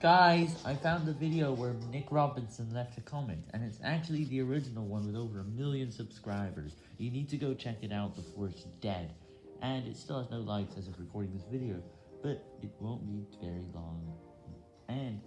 Guys, I found the video where Nick Robinson left a comment, and it's actually the original one with over a million subscribers. You need to go check it out before it's dead. And it still has no likes as of recording this video, but it won't be very long. And